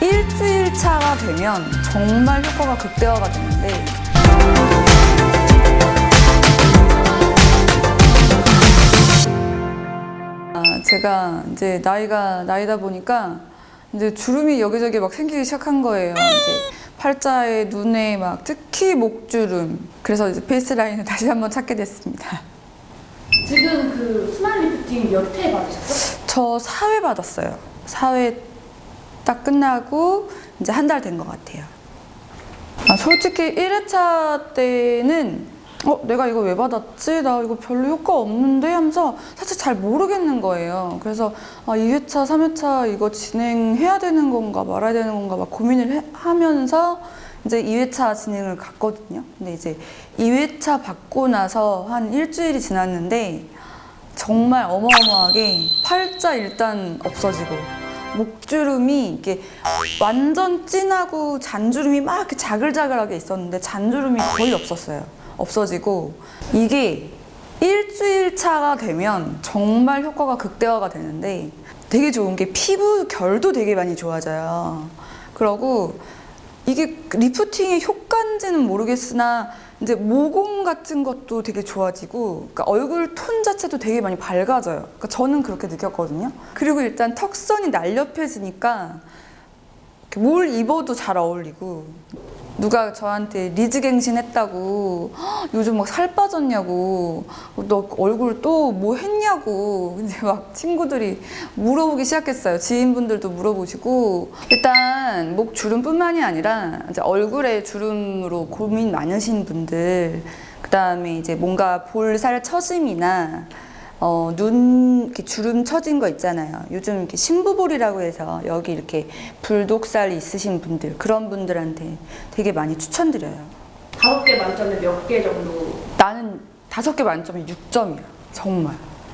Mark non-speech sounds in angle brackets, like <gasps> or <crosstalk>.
일주일 차가 되면 정말 효과가 극대화가 되는데 아, 제가 이제 나이가 나이다 보니까 이제 주름이 여기저기 막 생기기 시작한 거예요. 이제 팔자에 눈에 막 특히 목주름. 그래서 이제 페이스 라인을 다시 한번 찾게 됐습니다. 지금 그 스마일 리프팅 몇 회 받으셨죠? 저 4회 받았어요. 사회 딱 끝나고 이제 한 달 된 것 같아요. 아, 솔직히 1회차 때는 어, 내가 이거 왜 받았지? 나 이거 별로 효과 없는데? 하면서 사실 잘 모르겠는 거예요. 그래서 아, 2회차, 3회차 이거 진행해야 되는 건가 말아야 되는 건가 막 고민을 해- 하면서 이제 2회차 진행을 갔거든요. 근데 이제 2회차 받고 나서 한 일주일이 지났는데 정말 어마어마하게 팔자 일단 없어지고 목주름이 이게 완전 진하고 잔주름이 막 이렇게 자글자글하게 있었는데 잔주름이 거의 없었어요. 없어지고 이게 일주일 차가 되면 정말 효과가 극대화가 되는데 되게 좋은 게 피부 결도 되게 많이 좋아져요. 그러고 이게 리프팅의 효과인지는 모르겠으나 이제 모공 같은 것도 되게 좋아지고 그러니까 얼굴 톤 자체도 되게 많이 밝아져요. 그러니까 저는 그렇게 느꼈거든요. 그리고 일단 턱선이 날렵해지니까 뭘 입어도 잘 어울리고 누가 저한테 리즈갱신 했다고 "헉, <gasps> 요즘 막 살 빠졌냐고. 너 얼굴 또 뭐 했냐고. <laughs> 이제 막 친구들이 물어보기 시작했어요. 지인분들도 물어보시고. 일단 목 주름뿐만이 아니라 이제 얼굴에 주름으로 고민 많으신 분들 그 다음에 이제 뭔가 볼살 처짐이나 어, 눈 이렇게 주름 처진 거 있잖아요. 요즘 이렇게 신부볼이라고 해서 여기 이렇게 불독살 있으신 분들 그런 분들한테 되게 많이 추천드려요. 다섯 개 만점에 몇 개 정도? 나는 다섯 개 만점에 6점이야. 정말.